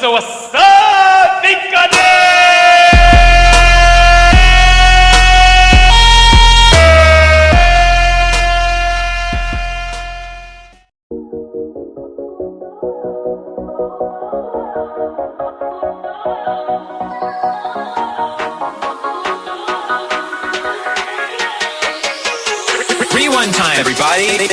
So what's up, time, everybody.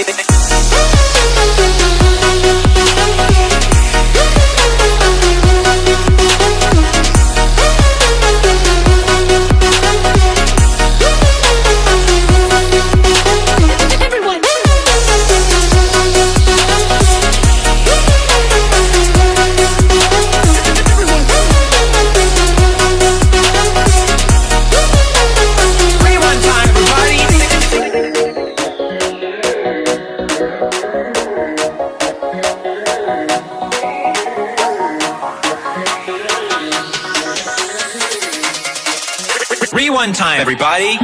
Rewind time, everybody.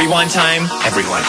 Rewind time, everyone.